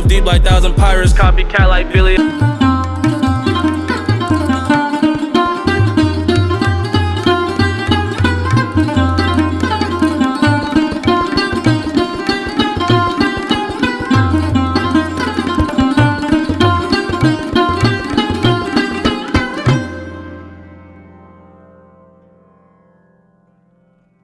Move deep like thousand pirates, copycat like Billy.